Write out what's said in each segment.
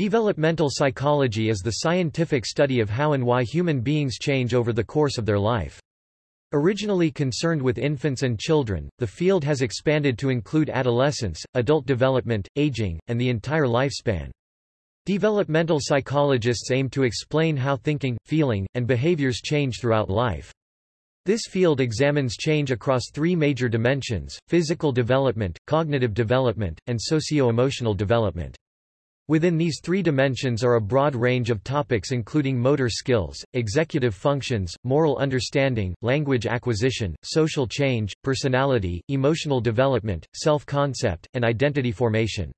Developmental psychology is the scientific study of how and why human beings change over the course of their life. Originally concerned with infants and children, the field has expanded to include adolescence, adult development, aging, and the entire lifespan. Developmental psychologists aim to explain how thinking, feeling, and behaviors change throughout life. This field examines change across three major dimensions, physical development, cognitive development, and socio-emotional development. Within these three dimensions are a broad range of topics including motor skills, executive functions, moral understanding, language acquisition, social change, personality, emotional development, self-concept, and identity formation.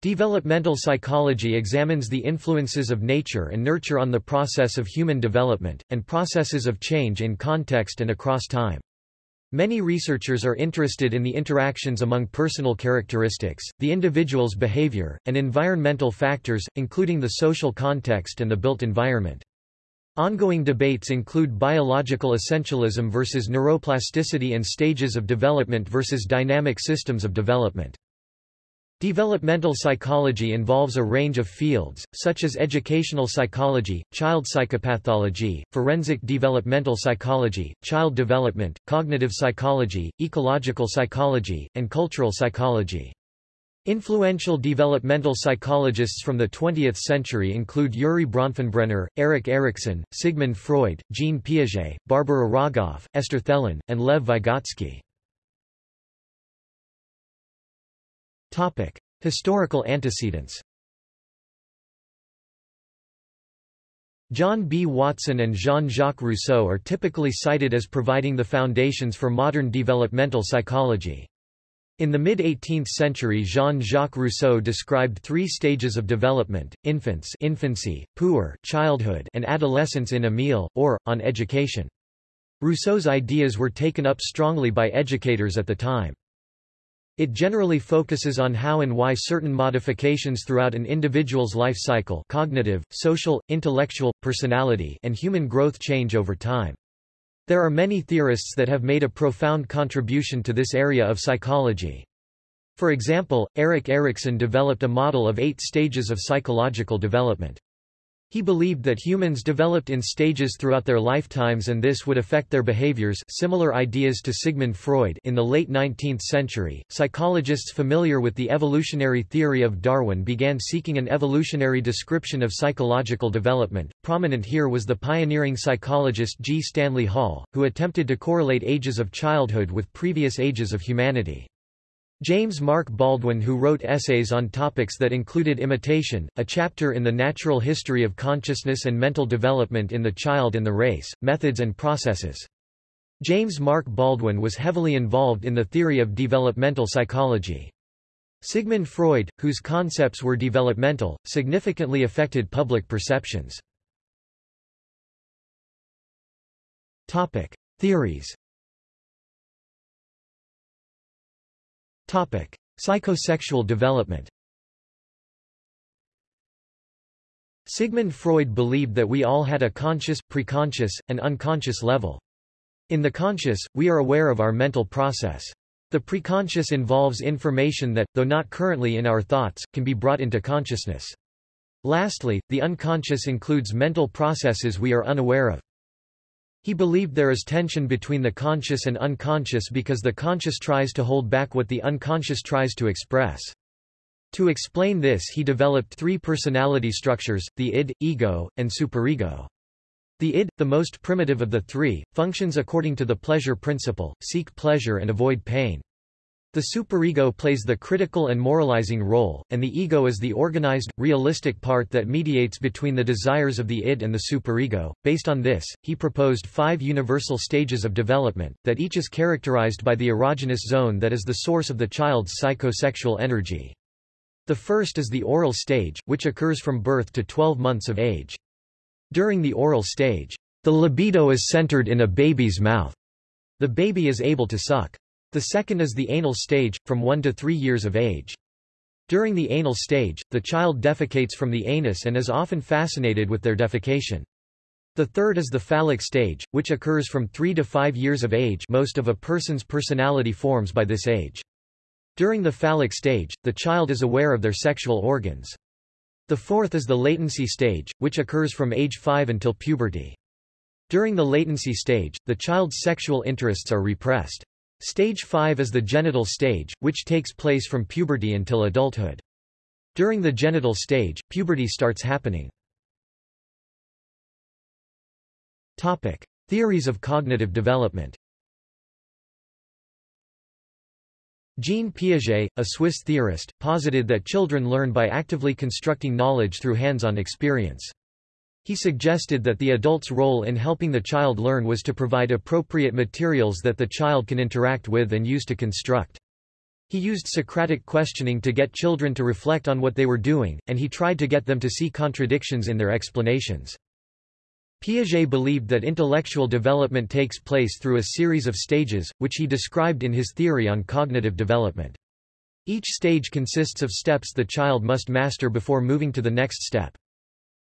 Developmental psychology examines the influences of nature and nurture on the process of human development, and processes of change in context and across time. Many researchers are interested in the interactions among personal characteristics, the individual's behavior, and environmental factors, including the social context and the built environment. Ongoing debates include biological essentialism versus neuroplasticity and stages of development versus dynamic systems of development. Developmental psychology involves a range of fields, such as educational psychology, child psychopathology, forensic developmental psychology, child development, cognitive psychology, ecological psychology, and cultural psychology. Influential developmental psychologists from the 20th century include Urie Bronfenbrenner, Erik Erikson, Sigmund Freud, Jean Piaget, Barbara Rogoff, Esther Thelen, and Lev Vygotsky. Topic: Historical antecedents. John B. Watson and Jean-Jacques Rousseau are typically cited as providing the foundations for modern developmental psychology. In the mid-18th century Jean-Jacques Rousseau described three stages of development, infans infancy, puer childhood and adolescence in Emile, or, on education. Rousseau's ideas were taken up strongly by educators at the time. It generally focuses on how and why certain modifications throughout an individual's life cycle cognitive, social, intellectual, personality and human growth change over time. There are many theorists that have made a profound contribution to this area of psychology. For example, Erik Erikson developed a model of eight stages of psychological development. He believed that humans developed in stages throughout their lifetimes and this would affect their behaviors similar ideas to Sigmund Freud in the late 19th century. Psychologists familiar with the evolutionary theory of Darwin began seeking an evolutionary description of psychological development. Prominent here was the pioneering psychologist G. Stanley Hall, who attempted to correlate ages of childhood with previous ages of humanity. James Mark Baldwin who wrote essays on topics that included imitation, a chapter in the natural history of consciousness and mental development in the child and the race, methods and processes. James Mark Baldwin was heavily involved in the theory of developmental psychology. Sigmund Freud, whose concepts were developmental, significantly affected public perceptions. Topic. Theories Topic: Psychosexual development. Sigmund Freud believed that we all had a conscious, preconscious, and unconscious level. In the conscious, we are aware of our mental process. The preconscious involves information that, though not currently in our thoughts, can be brought into consciousness. Lastly, the unconscious includes mental processes we are unaware of. He believed there is tension between the conscious and unconscious because the conscious tries to hold back what the unconscious tries to express. To explain this he developed three personality structures, the id, ego, and superego. The id, the most primitive of the three, functions according to the pleasure principle, seek pleasure and avoid pain. The superego plays the critical and moralizing role, and the ego is the organized, realistic part that mediates between the desires of the id and the superego. Based on this, he proposed five universal stages of development, that each is characterized by the erogenous zone that is the source of the child's psychosexual energy. The first is the oral stage, which occurs from birth to 12 months of age. During the oral stage, the libido is centered in a baby's mouth. The baby is able to suck. The second is the anal stage, from 1 to 3 years of age. During the anal stage, the child defecates from the anus and is often fascinated with their defecation. The third is the phallic stage, which occurs from 3 to 5 years of age most of a person's personality forms by this age. During the phallic stage, the child is aware of their sexual organs. The fourth is the latency stage, which occurs from age 5 until puberty. During the latency stage, the child's sexual interests are repressed. Stage 5 is the genital stage, which takes place from puberty until adulthood. During the genital stage, puberty starts happening. Topic: Theories of cognitive development. Jean Piaget, a Swiss theorist, posited that children learn by actively constructing knowledge through hands-on experience. He suggested that the adult's role in helping the child learn was to provide appropriate materials that the child can interact with and use to construct. He used Socratic questioning to get children to reflect on what they were doing, and he tried to get them to see contradictions in their explanations. Piaget believed that intellectual development takes place through a series of stages, which he described in his theory on cognitive development. Each stage consists of steps the child must master before moving to the next step.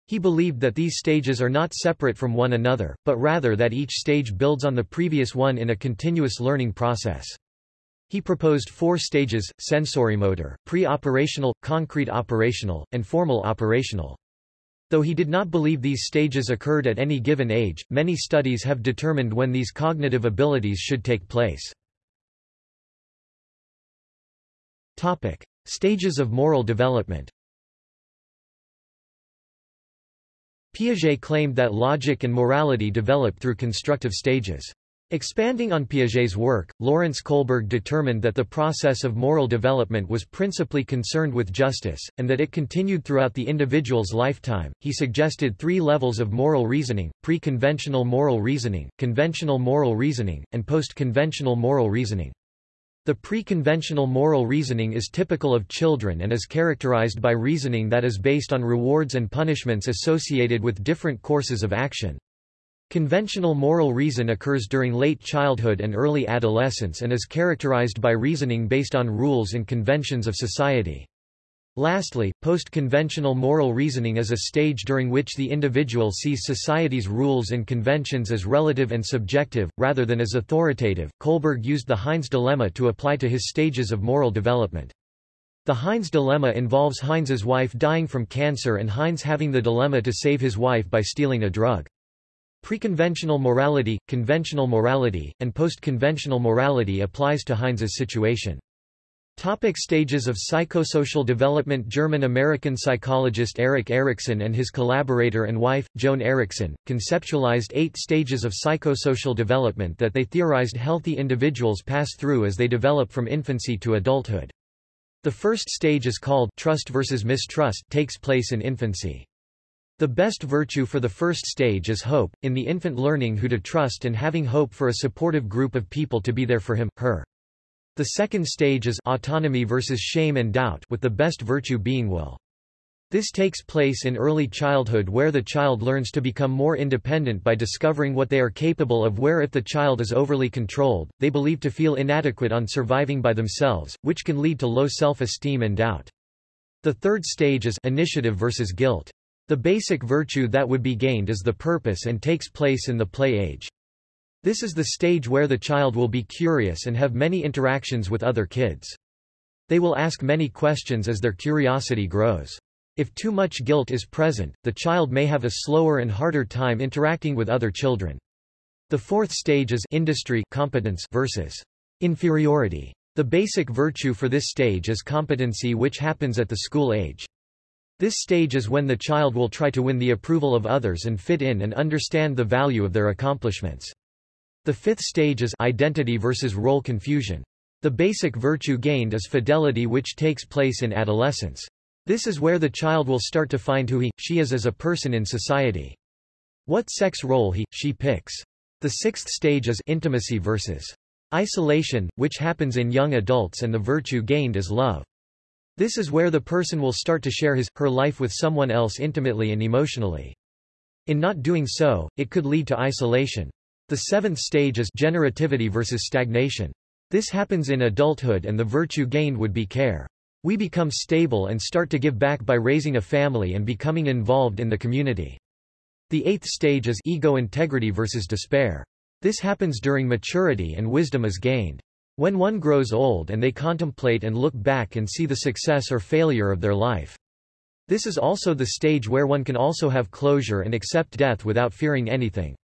He believed that these stages are not separate from one another, but rather that each stage builds on the previous one in a continuous learning process. He proposed four stages, sensorimotor, pre-operational, concrete operational, and formal operational. Though he did not believe these stages occurred at any given age, many studies have determined when these cognitive abilities should take place. Topic. Stages of moral development Piaget claimed that logic and morality develop through constructive stages. Expanding on Piaget's work, Lawrence Kohlberg determined that the process of moral development was principally concerned with justice, and that it continued throughout the individual's lifetime. He suggested three levels of moral reasoning pre conventional moral reasoning, conventional moral reasoning, and post conventional moral reasoning. The pre-conventional moral reasoning is typical of children and is characterized by reasoning that is based on rewards and punishments associated with different courses of action. Conventional moral reason occurs during late childhood and early adolescence and is characterized by reasoning based on rules and conventions of society. Lastly, post-conventional moral reasoning is a stage during which the individual sees society's rules and conventions as relative and subjective, rather than as authoritative. Kohlberg used the Heinz dilemma to apply to his stages of moral development. The Heinz dilemma involves Heinz's wife dying from cancer and Heinz having the dilemma to save his wife by stealing a drug. Preconventional morality, conventional morality, and post-conventional morality applies to Heinz's situation. Topic stages of psychosocial development German-American psychologist Erik Erikson and his collaborator and wife, Joan Erikson, conceptualized eight stages of psychosocial development that they theorized healthy individuals pass through as they develop from infancy to adulthood. The first stage is called trust versus mistrust takes place in infancy. The best virtue for the first stage is hope, in the infant learning who to trust and having hope for a supportive group of people to be there for him, her. The second stage is autonomy versus shame and doubt with the best virtue being will. This takes place in early childhood where the child learns to become more independent by discovering what they are capable of where if the child is overly controlled, they believe to feel inadequate on surviving by themselves, which can lead to low self-esteem and doubt. The third stage is initiative versus guilt. The basic virtue that would be gained is the purpose and takes place in the play age. This is the stage where the child will be curious and have many interactions with other kids. They will ask many questions as their curiosity grows. If too much guilt is present, the child may have a slower and harder time interacting with other children. The fourth stage is industry competence versus inferiority. The basic virtue for this stage is competency which happens at the school age. This stage is when the child will try to win the approval of others and fit in and understand the value of their accomplishments. The fifth stage is identity versus role confusion. The basic virtue gained is fidelity which takes place in adolescence. This is where the child will start to find who he, she is as a person in society. What sex role he, she picks. The sixth stage is intimacy versus isolation, which happens in young adults and the virtue gained is love. This is where the person will start to share his, her life with someone else intimately and emotionally. In not doing so, it could lead to isolation. The seventh stage is generativity versus stagnation. This happens in adulthood and the virtue gained would be care. We become stable and start to give back by raising a family and becoming involved in the community. The eighth stage is ego integrity versus despair. This happens during maturity and wisdom is gained. When one grows old and they contemplate and look back and see the success or failure of their life. This is also the stage where one can also have closure and accept death without fearing anything.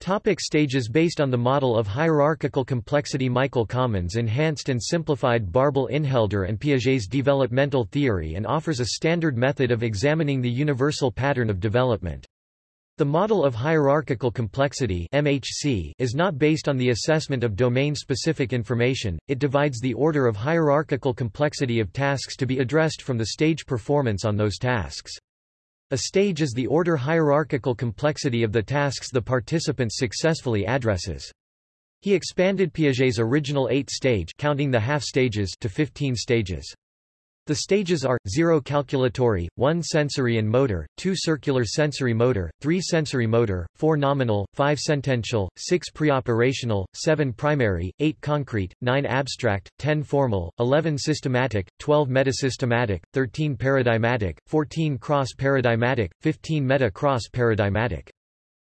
Topic stages Based on the model of hierarchical complexity Michael Commons enhanced and simplified Barbel Inhelder and Piaget's developmental theory and offers a standard method of examining the universal pattern of development. The model of hierarchical complexity MHC is not based on the assessment of domain-specific information, it divides the order of hierarchical complexity of tasks to be addressed from the stage performance on those tasks. A stage is the order hierarchical complexity of the tasks the participant successfully addresses. He expanded Piaget's original eight-stage counting the half-stages to 15 stages. The stages are, 0 calculatory, 1 sensory and motor, 2 circular sensory motor, 3 sensory motor, 4 nominal, 5 sentential, 6 preoperational, 7 primary, 8 concrete, 9 abstract, 10 formal, 11 systematic, 12 metasystematic, 13 paradigmatic, 14 cross-paradigmatic, 15 meta-cross-paradigmatic.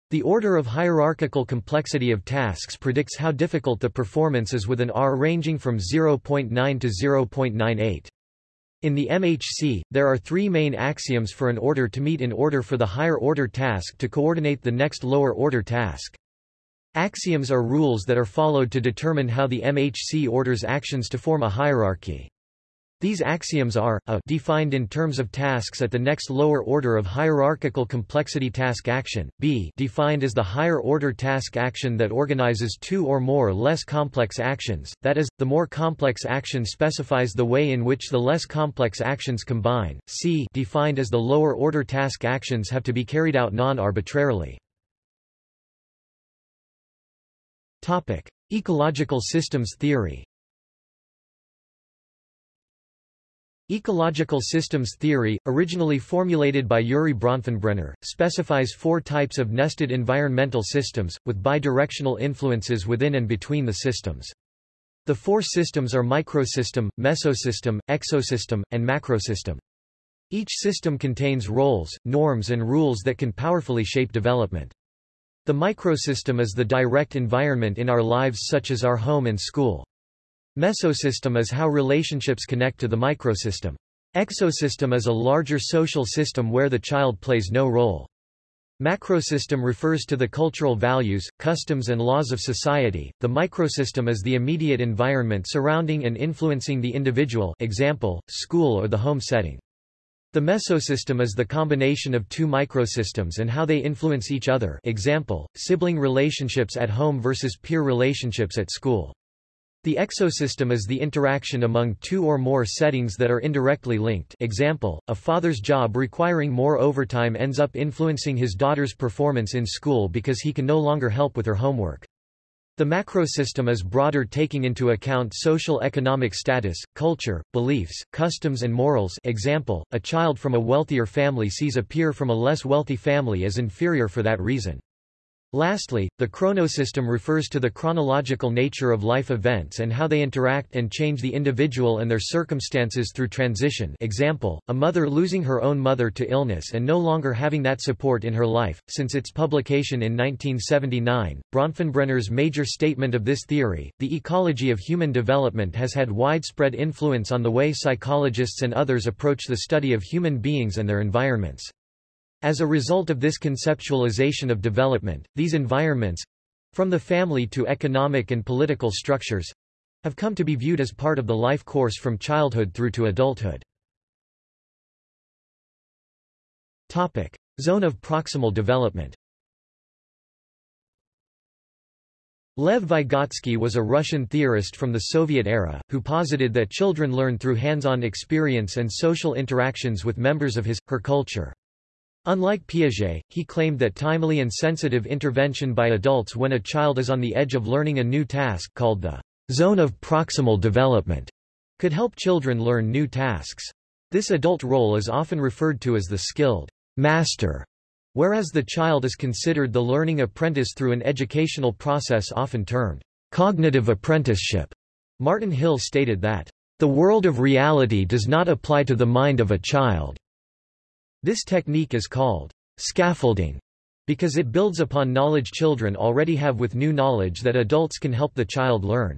The order of hierarchical complexity of tasks predicts how difficult the performance is with an R ranging from 0.9 to 0.98. In the MHC, there are three main axioms for an order to meet in order for the higher-order task to coordinate the next lower-order task. Axioms are rules that are followed to determine how the MHC orders actions to form a hierarchy. These axioms are, a defined in terms of tasks at the next lower order of hierarchical complexity task action, b defined as the higher order task action that organizes two or more less complex actions, that is, the more complex action specifies the way in which the less complex actions combine, c defined as the lower order task actions have to be carried out non-arbitrarily. Ecological systems theory Ecological systems theory, originally formulated by Urie Bronfenbrenner, specifies four types of nested environmental systems, with bidirectional influences within and between the systems. The four systems are microsystem, mesosystem, exosystem, and macrosystem. Each system contains roles, norms and rules that can powerfully shape development. The microsystem is the direct environment in our lives such as our home and school. Mesosystem is how relationships connect to the microsystem. Exosystem is a larger social system where the child plays no role. Macrosystem refers to the cultural values, customs and laws of society. The microsystem is the immediate environment surrounding and influencing the individual example, school or the home setting. The mesosystem is the combination of two microsystems and how they influence each other example, sibling relationships at home versus peer relationships at school. The exosystem is the interaction among two or more settings that are indirectly linked example, a father's job requiring more overtime ends up influencing his daughter's performance in school because he can no longer help with her homework. The macrosystem is broader taking into account social economic status, culture, beliefs, customs and morals example, a child from a wealthier family sees a peer from a less wealthy family as inferior for that reason. Lastly, the chronosystem refers to the chronological nature of life events and how they interact and change the individual and their circumstances through transition example, a mother losing her own mother to illness and no longer having that support in her life. Since its publication in 1979, Bronfenbrenner's major statement of this theory, the ecology of human development has had widespread influence on the way psychologists and others approach the study of human beings and their environments. As a result of this conceptualization of development, these environments—from the family to economic and political structures—have come to be viewed as part of the life course from childhood through to adulthood. Topic. Zone of proximal development Lev Vygotsky was a Russian theorist from the Soviet era, who posited that children learn through hands-on experience and social interactions with members of his, her culture. Unlike Piaget, he claimed that timely and sensitive intervention by adults when a child is on the edge of learning a new task called the zone of proximal development could help children learn new tasks. This adult role is often referred to as the skilled master, whereas the child is considered the learning apprentice through an educational process often termed cognitive apprenticeship. Martin Hill stated that, "...the world of reality does not apply to the mind of a child." This technique is called scaffolding because it builds upon knowledge children already have with new knowledge that adults can help the child learn.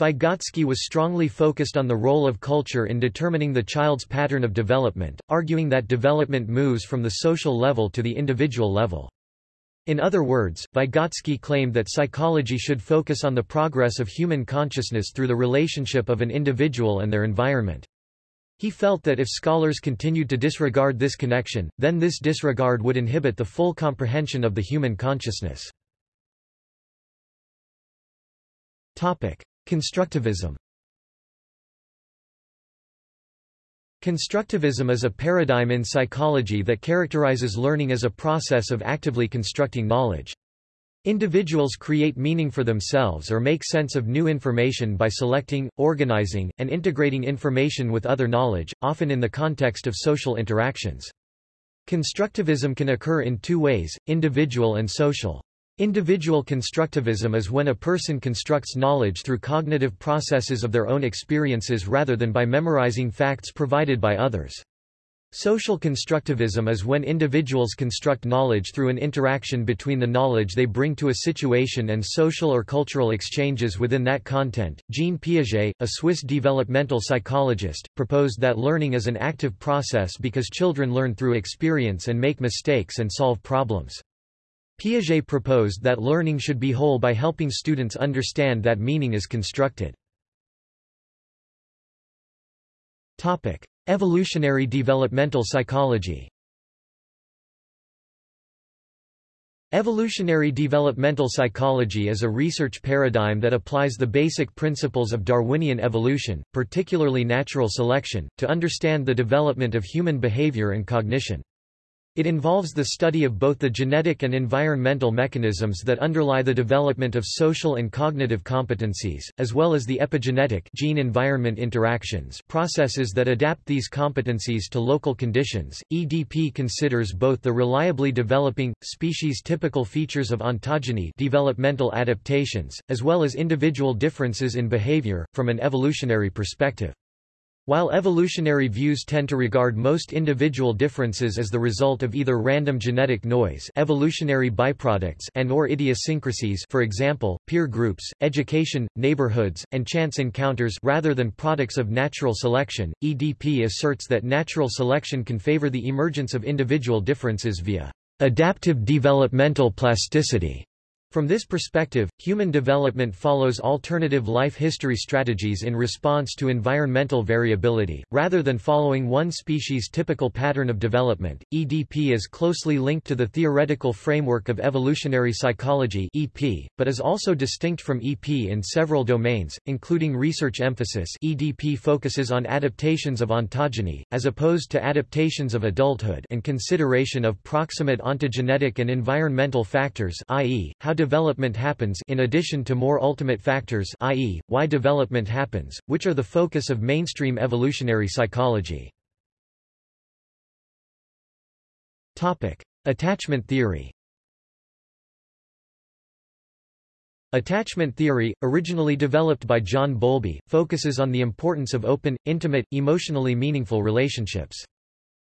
Vygotsky was strongly focused on the role of culture in determining the child's pattern of development, arguing that development moves from the social level to the individual level. In other words, Vygotsky claimed that psychology should focus on the progress of human consciousness through the relationship of an individual and their environment. He felt that if scholars continued to disregard this connection, then this disregard would inhibit the full comprehension of the human consciousness. Constructivism Constructivism is a paradigm in psychology that characterizes learning as a process of actively constructing knowledge. Individuals create meaning for themselves or make sense of new information by selecting, organizing, and integrating information with other knowledge, often in the context of social interactions. Constructivism can occur in two ways, individual and social. Individual constructivism is when a person constructs knowledge through cognitive processes of their own experiences rather than by memorizing facts provided by others. Social constructivism is when individuals construct knowledge through an interaction between the knowledge they bring to a situation and social or cultural exchanges within that content. Jean Piaget, a Swiss developmental psychologist, proposed that learning is an active process because children learn through experience and make mistakes and solve problems. Piaget proposed that learning should be whole by helping students understand that meaning is constructed. Topic: Evolutionary developmental psychology. Evolutionary developmental psychology is a research paradigm that applies the basic principles of Darwinian evolution, particularly natural selection, to understand the development of human behavior and cognition. It involves the study of both the genetic and environmental mechanisms that underlie the development of social and cognitive competencies, as well as the epigenetic gene-environment interactions processes that adapt these competencies to local conditions. EDP considers both the reliably developing, species-typical features of ontogeny developmental adaptations, as well as individual differences in behavior, from an evolutionary perspective. While evolutionary views tend to regard most individual differences as the result of either random genetic noise evolutionary byproducts and or idiosyncrasies for example, peer groups, education, neighborhoods, and chance encounters rather than products of natural selection, EDP asserts that natural selection can favor the emergence of individual differences via adaptive developmental plasticity. From this perspective, human development follows alternative life history strategies in response to environmental variability, rather than following one species' typical pattern of development. EDP is closely linked to the theoretical framework of evolutionary psychology (EP), but is also distinct from EP in several domains, including research emphasis. EDP focuses on adaptations of ontogeny, as opposed to adaptations of adulthood, and consideration of proximate ontogenetic and environmental factors, i.e., how development happens in addition to more ultimate factors i.e., why development happens, which are the focus of mainstream evolutionary psychology. Attachment theory Attachment theory, originally developed by John Bowlby, focuses on the importance of open, intimate, emotionally meaningful relationships.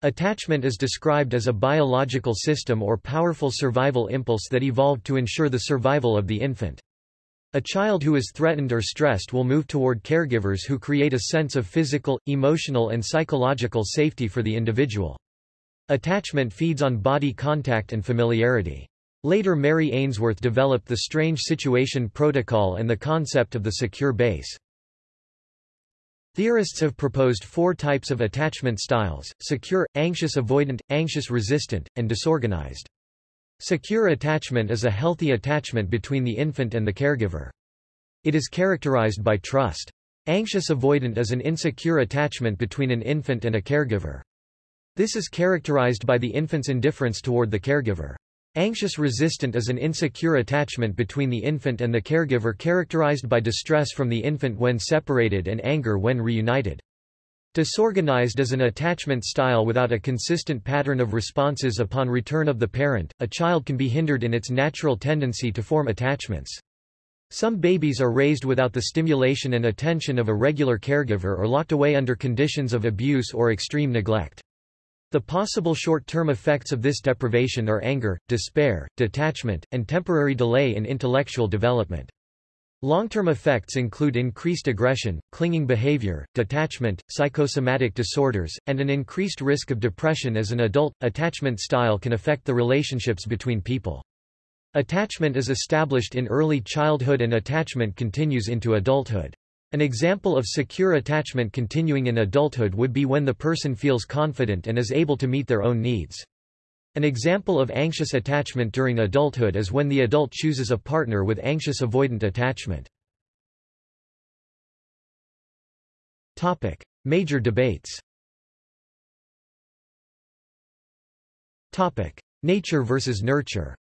Attachment is described as a biological system or powerful survival impulse that evolved to ensure the survival of the infant. A child who is threatened or stressed will move toward caregivers who create a sense of physical, emotional and psychological safety for the individual. Attachment feeds on body contact and familiarity. Later Mary Ainsworth developed the strange situation protocol and the concept of the secure base. Theorists have proposed four types of attachment styles, secure, anxious avoidant, anxious resistant, and disorganized. Secure attachment is a healthy attachment between the infant and the caregiver. It is characterized by trust. Anxious avoidant is an insecure attachment between an infant and a caregiver. This is characterized by the infant's indifference toward the caregiver. Anxious resistant is an insecure attachment between the infant and the caregiver characterized by distress from the infant when separated and anger when reunited. Disorganized is an attachment style without a consistent pattern of responses upon return of the parent. A child can be hindered in its natural tendency to form attachments. Some babies are raised without the stimulation and attention of a regular caregiver or locked away under conditions of abuse or extreme neglect. The possible short-term effects of this deprivation are anger, despair, detachment, and temporary delay in intellectual development. Long-term effects include increased aggression, clinging behavior, detachment, psychosomatic disorders, and an increased risk of depression as an adult. Attachment style can affect the relationships between people. Attachment is established in early childhood and attachment continues into adulthood. An example of secure attachment continuing in adulthood would be when the person feels confident and is able to meet their own needs. An example of anxious attachment during adulthood is when the adult chooses a partner with anxious avoidant attachment. Topic: Major debates. Topic: Nature versus nurture.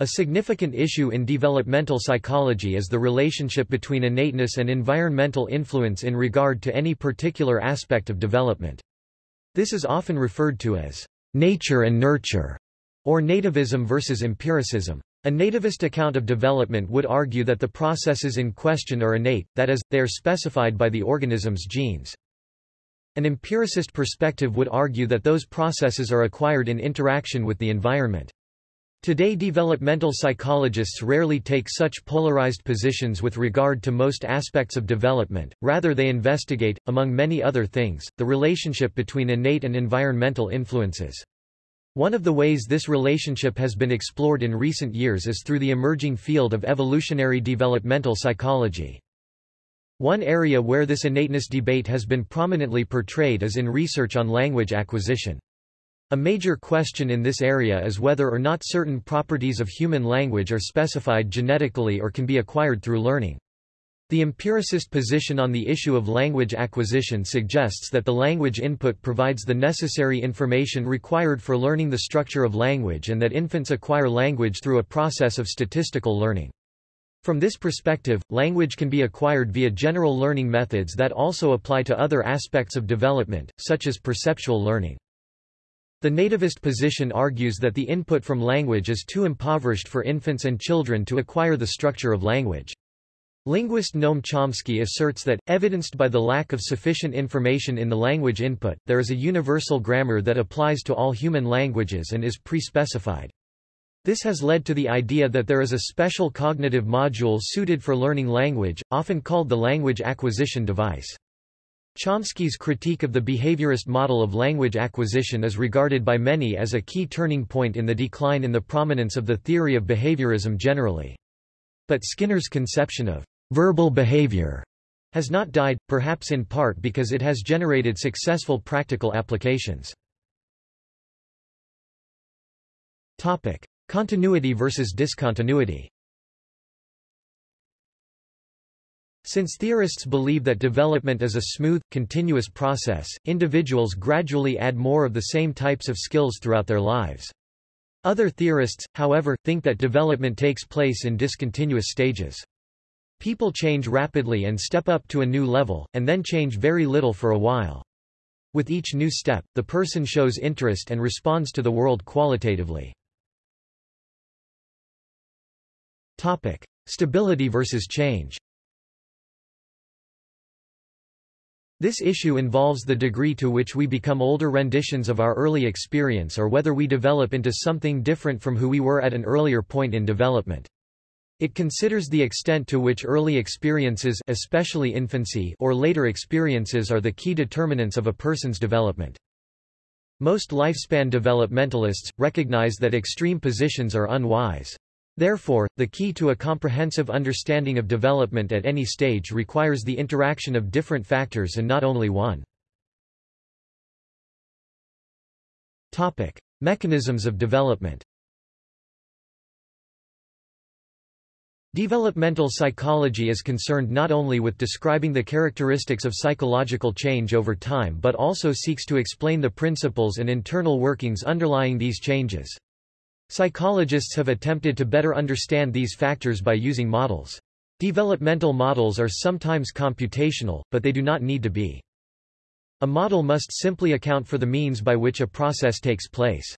A significant issue in developmental psychology is the relationship between innateness and environmental influence in regard to any particular aspect of development. This is often referred to as nature and nurture, or nativism versus empiricism. A nativist account of development would argue that the processes in question are innate, that is, they are specified by the organism's genes. An empiricist perspective would argue that those processes are acquired in interaction with the environment. Today developmental psychologists rarely take such polarized positions with regard to most aspects of development, rather they investigate, among many other things, the relationship between innate and environmental influences. One of the ways this relationship has been explored in recent years is through the emerging field of evolutionary developmental psychology. One area where this innateness debate has been prominently portrayed is in research on language acquisition. A major question in this area is whether or not certain properties of human language are specified genetically or can be acquired through learning. The empiricist position on the issue of language acquisition suggests that the language input provides the necessary information required for learning the structure of language and that infants acquire language through a process of statistical learning. From this perspective, language can be acquired via general learning methods that also apply to other aspects of development, such as perceptual learning. The nativist position argues that the input from language is too impoverished for infants and children to acquire the structure of language. Linguist Noam Chomsky asserts that, evidenced by the lack of sufficient information in the language input, there is a universal grammar that applies to all human languages and is pre-specified. This has led to the idea that there is a special cognitive module suited for learning language, often called the language acquisition device. Chomsky's critique of the behaviorist model of language acquisition is regarded by many as a key turning point in the decline in the prominence of the theory of behaviorism generally. But Skinner's conception of verbal behavior has not died, perhaps in part because it has generated successful practical applications. Topic: Continuity versus discontinuity. Since theorists believe that development is a smooth, continuous process, individuals gradually add more of the same types of skills throughout their lives. Other theorists, however, think that development takes place in discontinuous stages. People change rapidly and step up to a new level, and then change very little for a while. With each new step, the person shows interest and responds to the world qualitatively. Topic. Stability versus change This issue involves the degree to which we become older renditions of our early experience or whether we develop into something different from who we were at an earlier point in development. It considers the extent to which early experiences especially infancy or later experiences are the key determinants of a person's development. Most lifespan developmentalists, recognize that extreme positions are unwise. Therefore, the key to a comprehensive understanding of development at any stage requires the interaction of different factors and not only one. Topic. Mechanisms of development Developmental psychology is concerned not only with describing the characteristics of psychological change over time but also seeks to explain the principles and internal workings underlying these changes. Psychologists have attempted to better understand these factors by using models. Developmental models are sometimes computational, but they do not need to be. A model must simply account for the means by which a process takes place.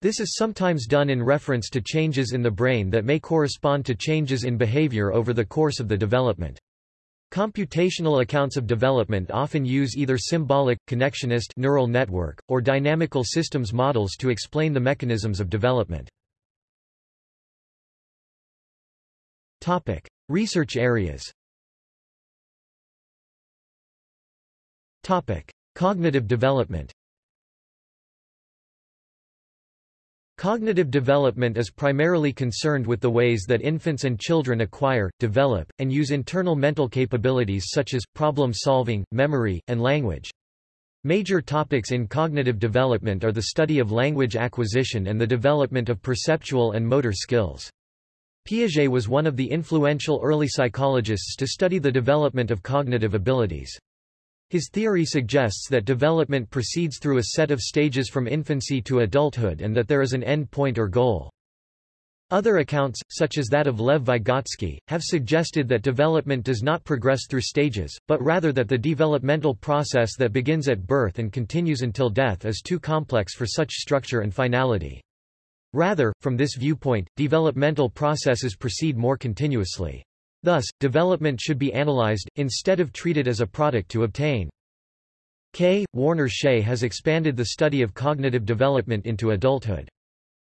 This is sometimes done in reference to changes in the brain that may correspond to changes in behavior over the course of the development. Computational accounts of development often use either symbolic, connectionist neural network, or dynamical systems models to explain the mechanisms of development. Topic. Research areas Topic. Cognitive development Cognitive development is primarily concerned with the ways that infants and children acquire, develop, and use internal mental capabilities such as, problem-solving, memory, and language. Major topics in cognitive development are the study of language acquisition and the development of perceptual and motor skills. Piaget was one of the influential early psychologists to study the development of cognitive abilities. His theory suggests that development proceeds through a set of stages from infancy to adulthood and that there is an end point or goal. Other accounts, such as that of Lev Vygotsky, have suggested that development does not progress through stages, but rather that the developmental process that begins at birth and continues until death is too complex for such structure and finality. Rather, from this viewpoint, developmental processes proceed more continuously. Thus, development should be analyzed, instead of treated as a product to obtain. K. Warner Schaie has expanded the study of cognitive development into adulthood.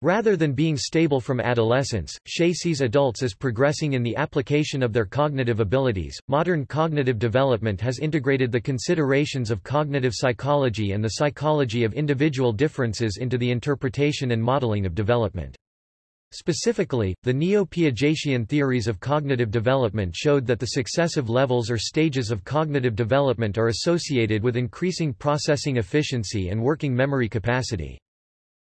Rather than being stable from adolescence, Schaie sees adults as progressing in the application of their cognitive abilities. Modern cognitive development has integrated the considerations of cognitive psychology and the psychology of individual differences into the interpretation and modeling of development. Specifically, the neo-Piagetian theories of cognitive development showed that the successive levels or stages of cognitive development are associated with increasing processing efficiency and working memory capacity.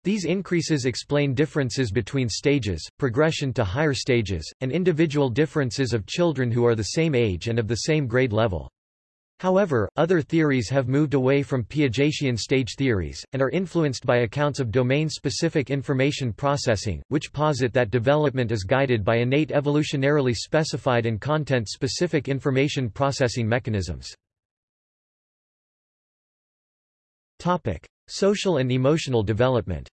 These increases explain differences between stages, progression to higher stages, and individual differences of children who are the same age and of the same grade level. However, other theories have moved away from Piagetian stage theories, and are influenced by accounts of domain-specific information processing, which posit that development is guided by innate evolutionarily specified and content-specific information processing mechanisms. Social and emotional development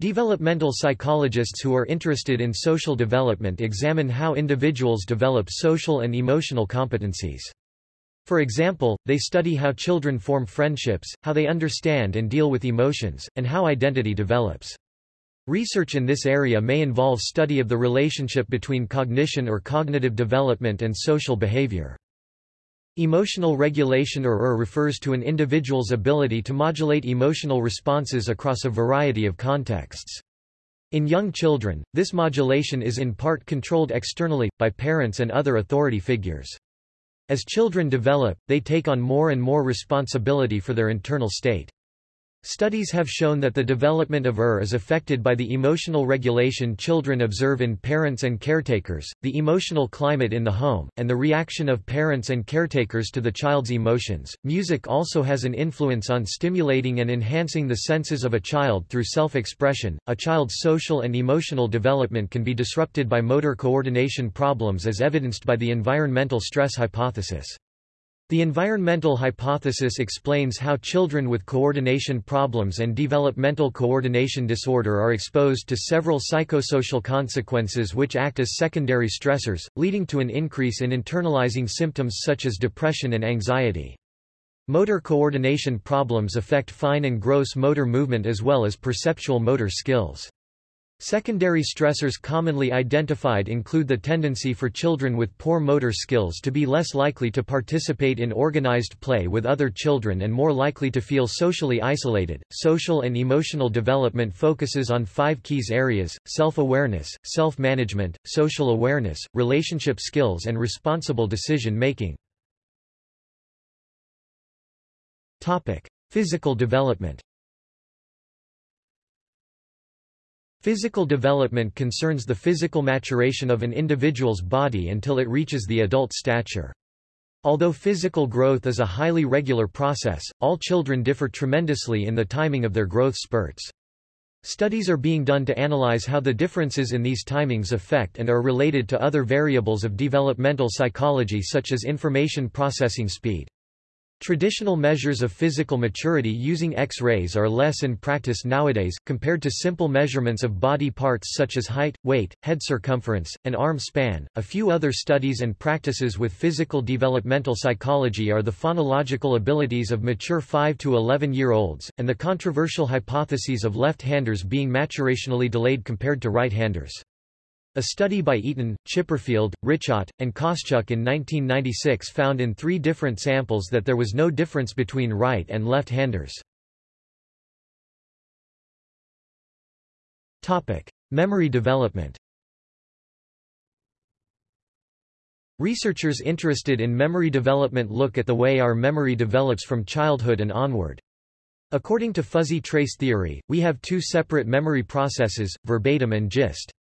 Developmental psychologists who are interested in social development examine how individuals develop social and emotional competencies. For example, they study how children form friendships, how they understand and deal with emotions, and how identity develops. Research in this area may involve study of the relationship between cognition or cognitive development and social behavior. Emotional regulation or ER refers to an individual's ability to modulate emotional responses across a variety of contexts. In young children, this modulation is in part controlled externally, by parents and other authority figures. As children develop, they take on more and more responsibility for their internal state. Studies have shown that the development of ER is affected by the emotional regulation children observe in parents and caretakers, the emotional climate in the home, and the reaction of parents and caretakers to the child's emotions. Music also has an influence on stimulating and enhancing the senses of a child through self-expression. A child's social and emotional development can be disrupted by motor coordination problems as evidenced by the environmental stress hypothesis. The environmental hypothesis explains how children with coordination problems and developmental coordination disorder are exposed to several psychosocial consequences which act as secondary stressors, leading to an increase in internalizing symptoms such as depression and anxiety. Motor coordination problems affect fine and gross motor movement as well as perceptual motor skills. Secondary stressors commonly identified include the tendency for children with poor motor skills to be less likely to participate in organized play with other children and more likely to feel socially isolated. Social and emotional development focuses on five keys areas self-awareness, self-management, social awareness, relationship skills and responsible decision making. Physical development Physical development concerns the physical maturation of an individual's body until it reaches the adult stature. Although physical growth is a highly regular process, all children differ tremendously in the timing of their growth spurts. Studies are being done to analyze how the differences in these timings affect and are related to other variables of developmental psychology such as information processing speed. Traditional measures of physical maturity using X-rays are less in practice nowadays, compared to simple measurements of body parts such as height, weight, head circumference, and arm span. A few other studies and practices with physical developmental psychology are the phonological abilities of mature 5 to 11 year olds, and the controversial hypotheses of left-handers being maturationally delayed compared to right-handers. A study by Eaton, Chipperfield, Ritchot, and Koschuk in 1996 found in three different samples that there was no difference between right and left-handers. Memory development Researchers interested in memory development look at the way our memory develops from childhood and onward. According to fuzzy trace theory, we have two separate memory processes, verbatim and gist.